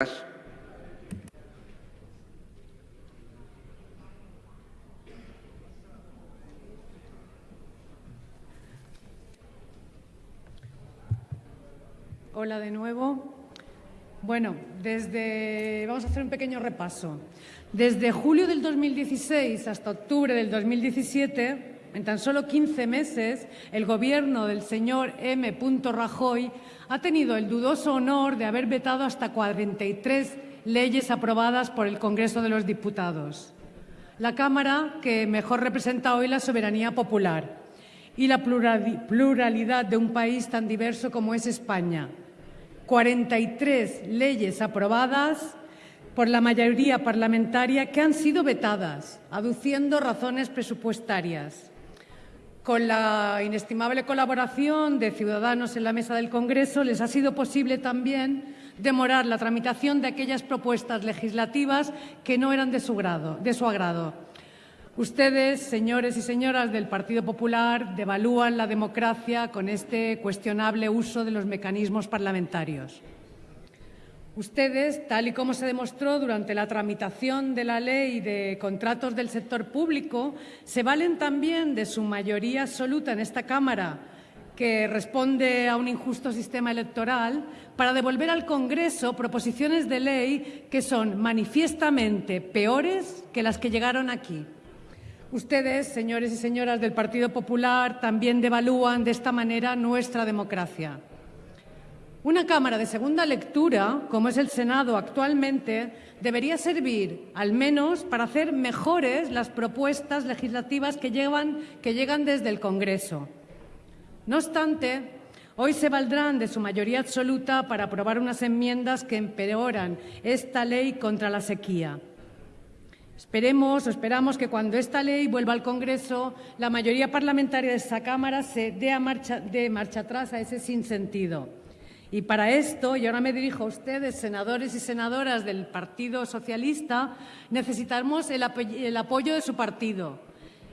Hola de nuevo. Bueno, desde vamos a hacer un pequeño repaso. Desde julio del 2016 hasta octubre del 2017, en tan solo 15 meses, el gobierno del señor M. Rajoy ha tenido el dudoso honor de haber vetado hasta 43 leyes aprobadas por el Congreso de los Diputados. La Cámara que mejor representa hoy la soberanía popular y la pluralidad de un país tan diverso como es España, 43 leyes aprobadas por la mayoría parlamentaria que han sido vetadas, aduciendo razones presupuestarias. Con la inestimable colaboración de Ciudadanos en la mesa del Congreso, les ha sido posible también demorar la tramitación de aquellas propuestas legislativas que no eran de su, grado, de su agrado. Ustedes, señores y señoras del Partido Popular, devalúan la democracia con este cuestionable uso de los mecanismos parlamentarios. Ustedes, tal y como se demostró durante la tramitación de la ley de contratos del sector público, se valen también de su mayoría absoluta en esta Cámara, que responde a un injusto sistema electoral, para devolver al Congreso proposiciones de ley que son manifiestamente peores que las que llegaron aquí. Ustedes, señores y señoras del Partido Popular, también devalúan de esta manera nuestra democracia. Una Cámara de segunda lectura, como es el Senado actualmente, debería servir al menos para hacer mejores las propuestas legislativas que, llegan desde el Congreso. No obstante, hoy se valdrán de su mayoría absoluta para aprobar unas enmiendas que empeoran esta ley contra la sequía. Esperemos o esperamos que cuando esta ley vuelva al Congreso, la mayoría parlamentaria de esa Cámara se dé, marcha, marcha atrás a ese sinsentido. Y para esto, y ahora me dirijo a ustedes, senadores y senadoras del Partido Socialista, necesitamos el, el apoyo de su partido.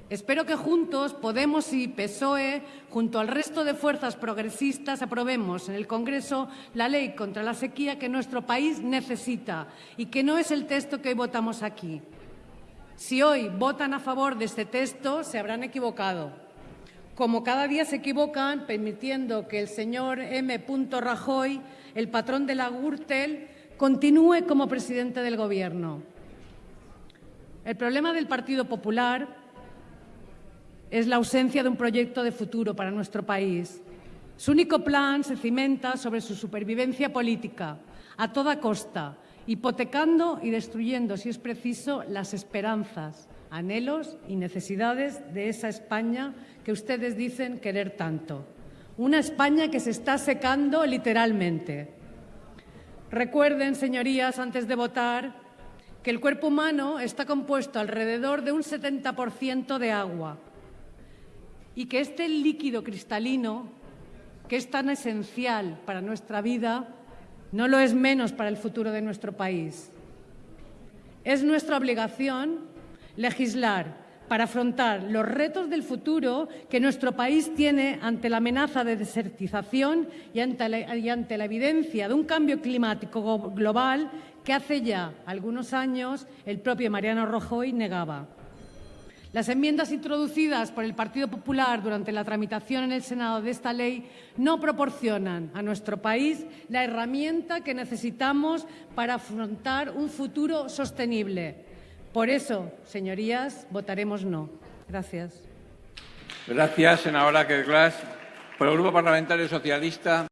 Espero que juntos, Podemos y PSOE, junto al resto de fuerzas progresistas, aprobemos en el Congreso la ley contra la sequía que nuestro país necesita y que no es el texto que hoy votamos aquí. Si hoy votan a favor de este texto, se habrán equivocado. Como cada día se equivocan, permitiendo que el señor M. Rajoy, el patrón de la Gürtel, continúe como presidente del Gobierno. El problema del Partido Popular es la ausencia de un proyecto de futuro para nuestro país. Su único plan se cimenta sobre su supervivencia política, a toda costa, hipotecando y destruyendo, si es preciso, las esperanzas, anhelos y necesidades de esa España que ustedes dicen querer tanto. Una España que se está secando literalmente. Recuerden, señorías, antes de votar, que el cuerpo humano está compuesto alrededor de un 70% de agua y que este líquido cristalino, que es tan esencial para nuestra vida, no lo es menos para el futuro de nuestro país. Es nuestra obligación legislar para afrontar los retos del futuro que nuestro país tiene ante la amenaza de desertización y ante la, evidencia de un cambio climático global que hace ya algunos años el propio Mariano Rajoy negaba. Las enmiendas introducidas por el Partido Popular durante la tramitación en el Senado de esta ley no proporcionan a nuestro país la herramienta que necesitamos para afrontar un futuro sostenible. Por eso, señorías, votaremos no. Gracias. Gracias, senadora Por el Grupo Parlamentario Socialista.